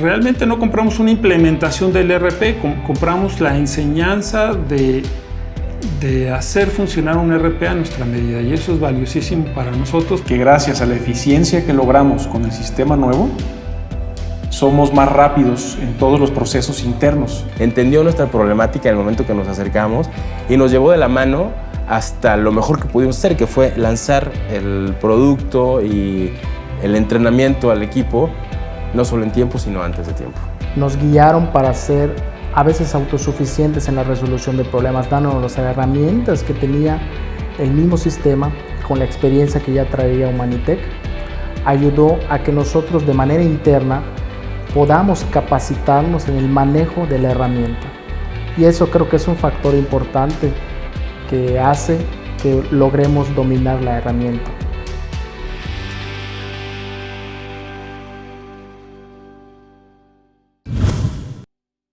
realmente no compramos una implementación del ERP, compramos la enseñanza de, de hacer funcionar un ERP a nuestra medida y eso es valiosísimo para nosotros. Que gracias a la eficiencia que logramos con el sistema nuevo, somos más rápidos en todos los procesos internos. Entendió nuestra problemática en el momento que nos acercamos y nos llevó de la mano hasta lo mejor que pudimos hacer, que fue lanzar el producto y el entrenamiento al equipo, no solo en tiempo, sino antes de tiempo. Nos guiaron para ser a veces autosuficientes en la resolución de problemas, dándonos las herramientas que tenía el mismo sistema con la experiencia que ya traía Humanitech, ayudó a que nosotros de manera interna podamos capacitarnos en el manejo de la herramienta. Y eso creo que es un factor importante que hace que logremos dominar la herramienta.